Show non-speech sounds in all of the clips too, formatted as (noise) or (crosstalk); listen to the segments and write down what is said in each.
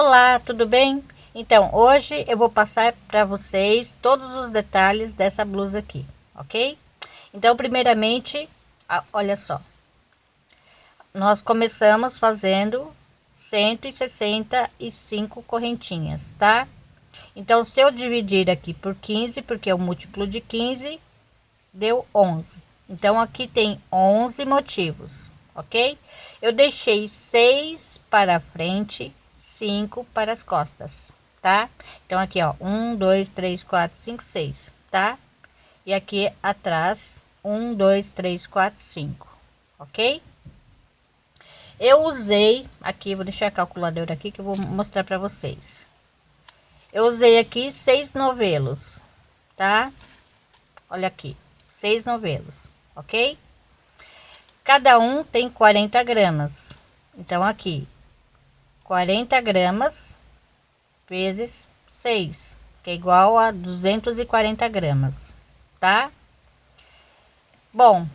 Olá, tudo bem? Então, hoje eu vou passar para vocês todos os detalhes dessa blusa aqui, ok? Então, primeiramente, olha só. Nós começamos fazendo 165 correntinhas, tá? Então, se eu dividir aqui por 15, porque é o múltiplo de 15, deu 11. Então, aqui tem 11 motivos, ok? Eu deixei seis para frente cinco para as costas, tá? Então, aqui, ó, um, dois, três, quatro, cinco, seis, tá? E aqui atrás, um, dois, três, quatro, cinco, ok? Eu usei aqui, vou deixar a calculadora aqui que eu vou mostrar para vocês. Eu usei aqui seis novelos, tá? Olha aqui, seis novelos, ok? Cada um tem 40 gramas. Então, aqui, 40 gramas vezes 6, que é igual a 240 gramas, tá? Bom,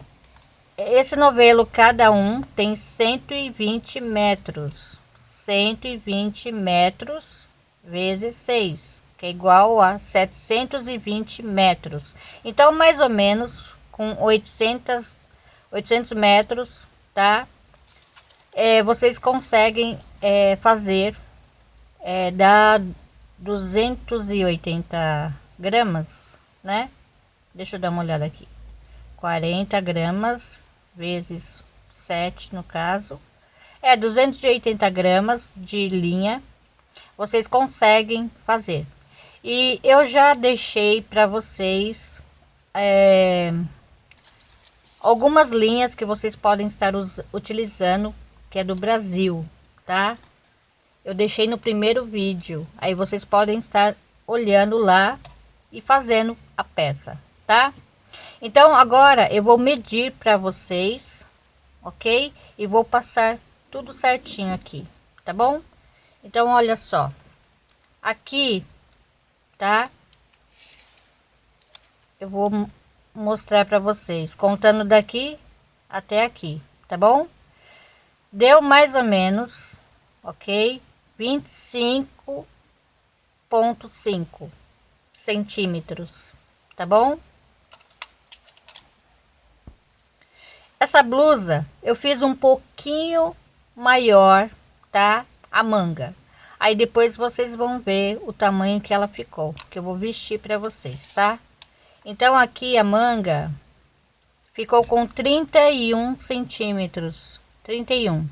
esse novelo cada um tem 120 metros, 120 metros vezes 6, que é igual a 720 metros. Então, mais ou menos com 800, 800 metros, tá? É, vocês conseguem é, fazer é, dá 280 gramas, né? Deixa eu dar uma olhada aqui. 40 gramas vezes 7 no caso. É 280 gramas de linha. Vocês conseguem fazer. E eu já deixei para vocês é, algumas linhas que vocês podem estar utilizando que é do Brasil, tá? Eu deixei no primeiro vídeo, aí vocês podem estar olhando lá e fazendo a peça, tá? Então agora eu vou medir para vocês, ok? E vou passar tudo certinho aqui, tá bom? Então olha só, aqui, tá? Eu vou mostrar para vocês, contando daqui até aqui, tá bom? Deu mais ou menos, ok? 25.5 centímetros, tá bom? Essa blusa eu fiz um pouquinho maior, tá? A manga. Aí depois vocês vão ver o tamanho que ela ficou, que eu vou vestir para vocês, tá? Então aqui a manga ficou com 31 centímetros, 31.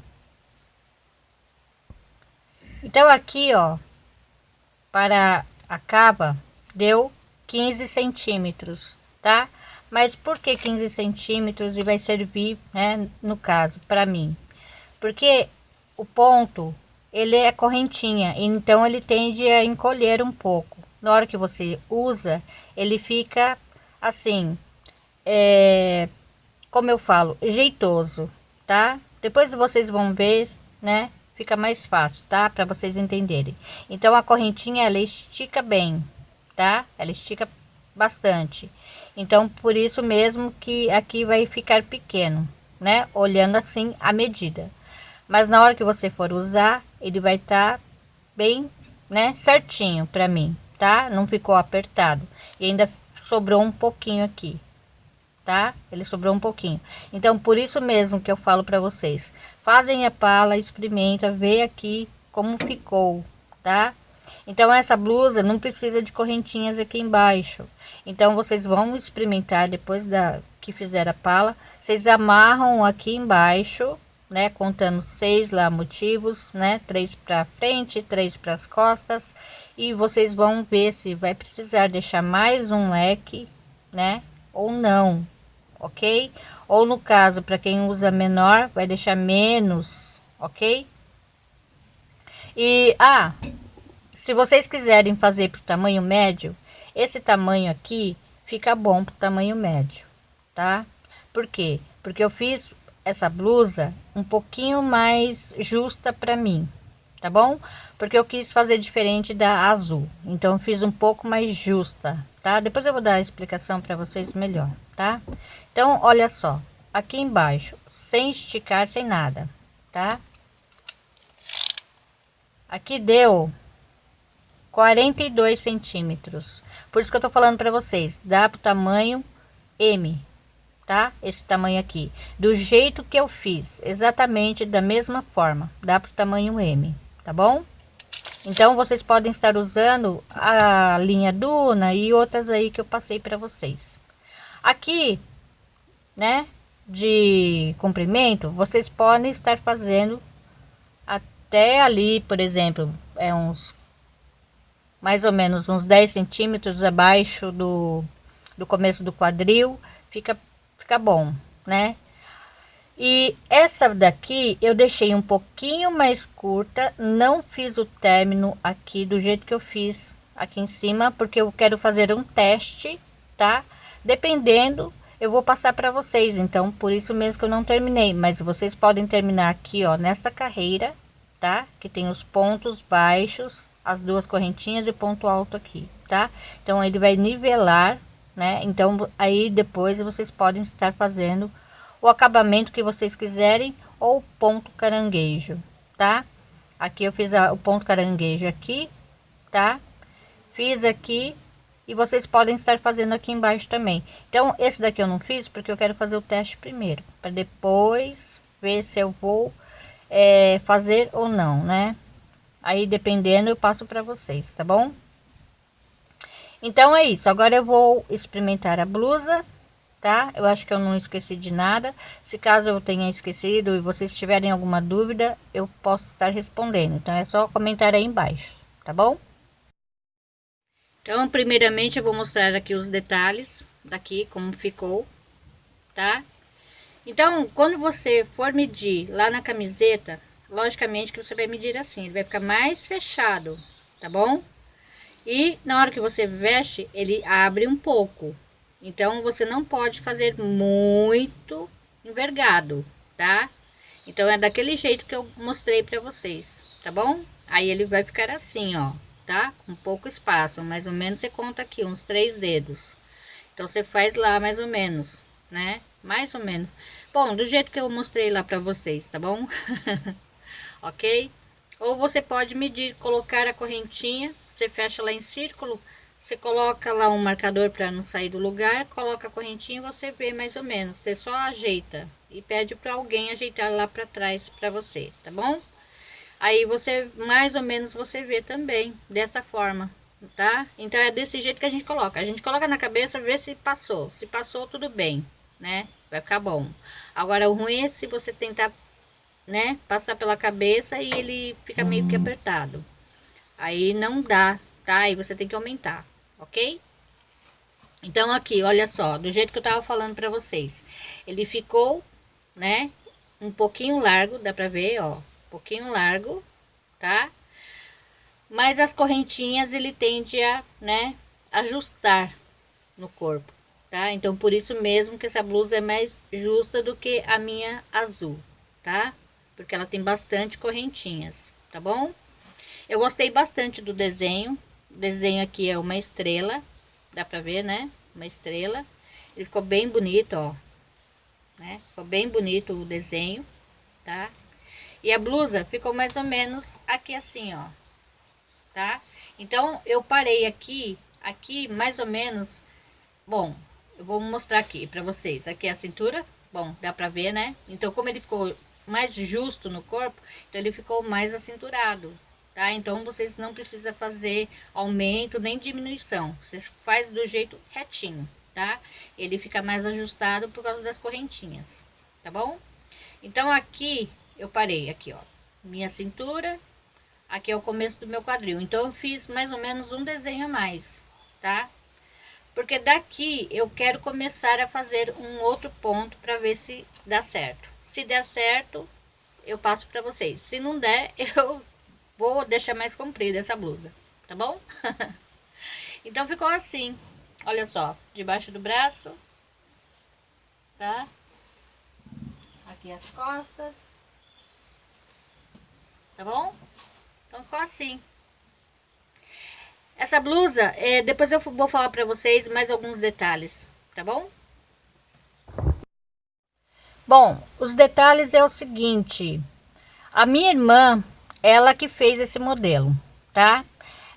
Então aqui, ó, para a cava deu 15 centímetros, tá? Mas por que 15 centímetros e vai servir, né, no caso, para mim? Porque o ponto, ele é correntinha, então ele tende a encolher um pouco. Na hora que você usa, ele fica assim, é, como eu falo, jeitoso, tá? Depois vocês vão ver, né? Fica mais fácil, tá? Para vocês entenderem. Então, a correntinha, ela estica bem, tá? Ela estica bastante. Então, por isso mesmo que aqui vai ficar pequeno, né? Olhando assim a medida. Mas na hora que você for usar, ele vai estar tá bem, né? Certinho para mim, tá? Não ficou apertado. E ainda sobrou um pouquinho aqui, tá? Ele sobrou um pouquinho. Então, por isso mesmo que eu falo para vocês, fazem a pala, experimenta, vê aqui como ficou, tá? Então, essa blusa não precisa de correntinhas aqui embaixo. Então, vocês vão experimentar depois da que fizer a pala, vocês amarram aqui embaixo, né? Contando seis lá motivos, né? Três para frente, três para as costas. E vocês vão ver se vai precisar deixar mais um leque, né? ou não, ok? Ou no caso, para quem usa menor, vai deixar menos, ok? E, ah, se vocês quiserem fazer para o tamanho médio, esse tamanho aqui fica bom para o tamanho médio, tá? Por quê? Porque eu fiz essa blusa um pouquinho mais justa para mim, tá bom? Porque eu quis fazer diferente da azul, então fiz um pouco mais justa, tá? Depois eu vou dar a explicação para vocês melhor, tá? Então, olha só, aqui embaixo, sem esticar, sem nada, tá? aqui deu 42 centímetros. Por isso que eu tô falando para vocês, dá pro tamanho M, tá? Esse tamanho aqui, do jeito que eu fiz, exatamente da mesma forma, dá pro tamanho M, tá bom? Então vocês podem estar usando a linha Duna e outras aí que eu passei para vocês. Aqui, né, de comprimento, vocês podem estar fazendo até ali, por exemplo, é uns mais ou menos uns 10 centímetros abaixo do, do começo do quadril, fica, fica bom, né? E essa daqui eu deixei um pouquinho mais curta, não fiz o término aqui do jeito que eu fiz aqui em cima, porque eu quero fazer um teste, tá? Dependendo, eu vou passar para vocês, então por isso mesmo que eu não terminei, mas vocês podem terminar aqui, ó, nessa carreira, tá? Que tem os pontos baixos as duas correntinhas e ponto alto aqui, tá? Então ele vai nivelar, né? Então aí depois vocês podem estar fazendo o acabamento que vocês quiserem ou ponto caranguejo, tá? Aqui eu fiz a, o ponto caranguejo aqui, tá? Fiz aqui e vocês podem estar fazendo aqui embaixo também. Então esse daqui eu não fiz porque eu quero fazer o teste primeiro, para depois ver se eu vou é, fazer ou não, né? Aí, dependendo, eu passo para vocês, tá bom? Então, é isso. Agora eu vou experimentar a blusa, tá? Eu acho que eu não esqueci de nada. Se caso eu tenha esquecido e vocês tiverem alguma dúvida, eu posso estar respondendo. Então, é só comentar aí embaixo, tá bom? Então, primeiramente, eu vou mostrar aqui os detalhes daqui, como ficou, tá? Então, quando você for medir lá na camiseta, logicamente que você vai medir assim, ele vai ficar mais fechado, tá bom? E na hora que você veste, ele abre um pouco. Então, você não pode fazer muito envergado, tá? Então, é daquele jeito que eu mostrei para vocês, tá bom? Aí, ele vai ficar assim, ó, tá? Com pouco espaço, mais ou menos você conta aqui, uns três dedos. Então, você faz lá mais ou menos, né? Mais ou menos. Bom, do jeito que eu mostrei lá para vocês, tá bom? (laughs) ok? Ou você pode medir, colocar a correntinha, você fecha lá em círculo, você coloca lá um marcador para não sair do lugar, coloca a correntinha e você vê mais ou menos, você só ajeita e pede para alguém ajeitar lá para trás para você, tá bom? Aí você, mais ou menos, você vê também, dessa forma, tá? Então é desse jeito que a gente coloca, a gente coloca na cabeça, vê se passou, se passou tudo bem, né? Vai ficar bom. Agora o ruim é se você tentar né, passar pela cabeça e ele fica meio que apertado. Aí não dá, tá? Aí você tem que aumentar, ok? Então aqui, olha só, do jeito que eu tava falando para vocês. Ele ficou, né, um pouquinho largo, dá pra ver, ó, um pouquinho largo, tá? Mas as correntinhas ele tende a, né, ajustar no corpo, tá? Então por isso mesmo que essa blusa é mais justa do que a minha azul, tá? porque ela tem bastante correntinhas, tá bom? Eu gostei bastante do desenho, o desenho aqui é uma estrela, dá pra ver, né? Uma estrela, ele ficou bem bonito, ó, né? Ficou bem bonito o desenho, tá? E a blusa ficou mais ou menos aqui assim, ó, tá? Então, eu parei aqui, aqui mais ou menos, bom, eu vou mostrar aqui pra vocês, aqui é a cintura, bom, dá pra ver, né? Então, como ele ficou mais justo no corpo, então ele ficou mais acinturado, tá? Então vocês não precisa fazer aumento nem diminuição, você faz do jeito retinho, tá? Ele fica mais ajustado por causa das correntinhas, tá bom? Então aqui eu parei aqui, ó, minha cintura, aqui é o começo do meu quadril. Então eu fiz mais ou menos um desenho a mais, tá? Porque daqui eu quero começar a fazer um outro ponto para ver se dá certo. Se der certo, eu passo para vocês. Se não der, (laughs) eu vou deixar mais comprida essa blusa, tá bom? (laughs) então ficou assim. Olha só, debaixo do braço, tá? Aqui as costas. Tá bom? Então ficou assim. Essa blusa, é, depois eu vou falar para vocês mais alguns detalhes, tá bom? Bom, os detalhes é o seguinte. A minha irmã, ela que fez esse modelo, tá?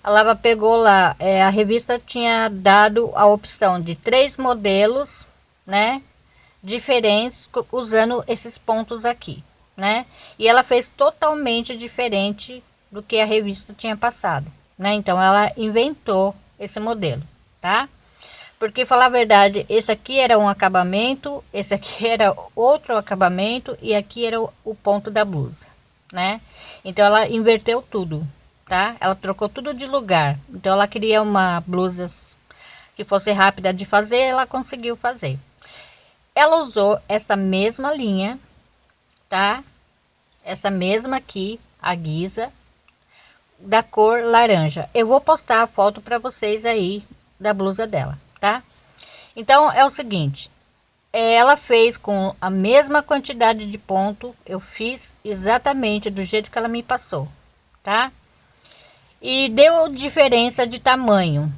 Ela pegou lá, é, a revista tinha dado a opção de três modelos, né? Diferentes, usando esses pontos aqui, né? E ela fez totalmente diferente do que a revista tinha passado, né? Então ela inventou esse modelo, tá? Porque falar a verdade, esse aqui era um acabamento, esse aqui (laughs) era outro acabamento e aqui era o, o ponto da blusa, né? Então ela inverteu tudo, tá? Ela trocou tudo de lugar. Então ela queria uma blusa que fosse rápida de fazer, ela conseguiu fazer. Ela usou essa mesma linha, tá? Essa mesma aqui, a guisa, da cor laranja. Eu vou postar a foto para vocês aí da blusa dela, tá? Então é o seguinte, ela fez com a mesma quantidade de ponto, eu fiz exatamente do jeito que ela me passou, tá? e deu diferença de tamanho,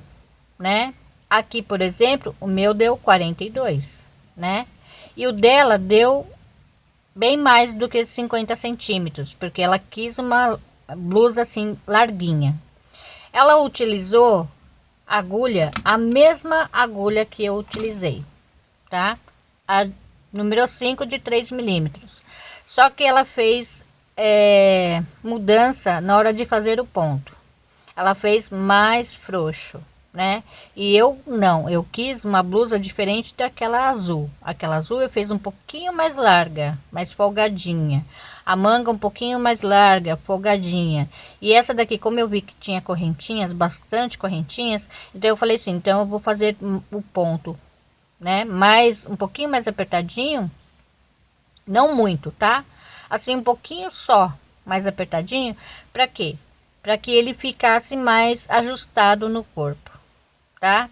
né? Aqui, por exemplo, o meu deu 42, né? E o dela deu bem mais do que 50 centímetros, porque ela quis uma blusa assim larguinha. Ela utilizou agulha, a mesma agulha que eu utilizei, tá? A número 5 de 3 milímetros. Só que ela fez é, mudança na hora de fazer o ponto ela fez mais frouxo, né? E eu não, eu quis uma blusa diferente daquela azul. Aquela azul eu fiz um pouquinho mais larga, mais folgadinha. A manga um pouquinho mais larga, folgadinha. E essa daqui, como eu vi que tinha correntinhas, bastante correntinhas, então eu falei assim, então eu vou fazer o ponto, né? Mais um pouquinho mais apertadinho, não muito, tá? Assim um pouquinho só, mais apertadinho, para quê? para que ele ficasse mais ajustado no corpo, tá?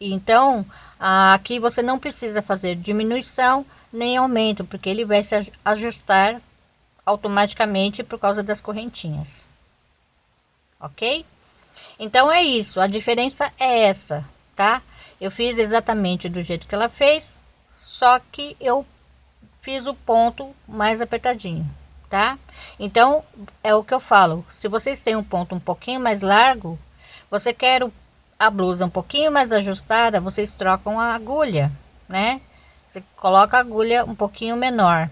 Então, aqui você não precisa fazer diminuição nem aumento, porque ele vai se ajustar automaticamente por causa das correntinhas. Ok? Então é isso, a diferença é essa, tá? Eu fiz exatamente do jeito que ela fez, só que eu fiz o ponto mais apertadinho tá? Então, é o que eu falo, se vocês têm um ponto um pouquinho mais largo, você quer a blusa um pouquinho mais ajustada, vocês trocam a agulha, né? Você coloca a agulha um pouquinho menor,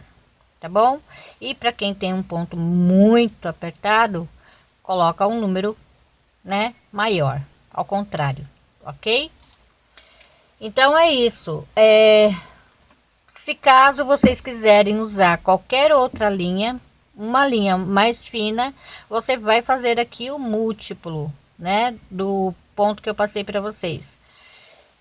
tá bom? E para quem tem um ponto muito apertado, coloca um número, né, maior, ao contrário, ok? Então é isso. É, se caso vocês quiserem usar qualquer outra linha, uma linha mais fina, você vai fazer aqui o múltiplo, né, do ponto que eu passei para vocês.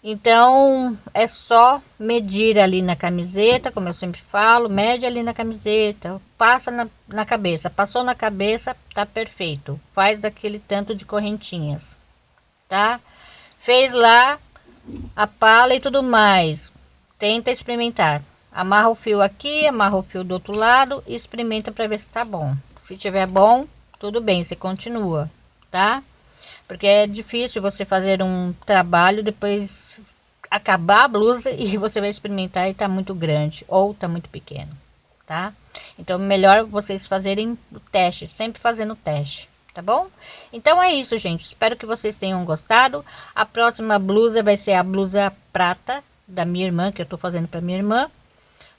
Então, é só medir ali na camiseta, como eu sempre falo, mede ali na camiseta, passa na, na cabeça, passou na cabeça, tá perfeito. Faz daquele tanto de correntinhas, tá? Fez lá a pala e tudo mais, tenta experimentar. Amarra o fio aqui, amarra o fio do outro lado e experimenta para ver se tá bom. Se tiver bom, tudo bem, você continua, tá? Porque é difícil você fazer um trabalho depois acabar a blusa (laughs) e você vai experimentar e tá muito grande ou tá muito pequeno, tá? Então melhor vocês fazerem o teste, sempre fazendo o teste, tá bom? Então é isso, gente. Espero que vocês tenham gostado. A próxima blusa vai ser a blusa prata da minha irmã, que eu tô fazendo para minha irmã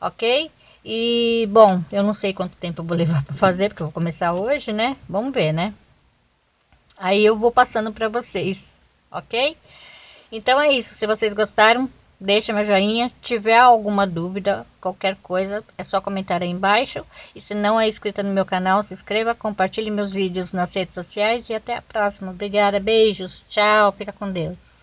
ok? E, bom, eu não sei quanto tempo eu vou levar para fazer, porque eu vou começar hoje, né? Vamos ver, né? Aí eu vou passando para vocês, ok? Então é isso, se vocês gostaram, deixa meu joinha. Tiver alguma dúvida, qualquer coisa, é só comentar aí embaixo. E se não é inscrita no meu canal, se inscreva, compartilhe meus vídeos nas redes sociais e até a próxima. Obrigada, beijos, tchau, fica com Deus.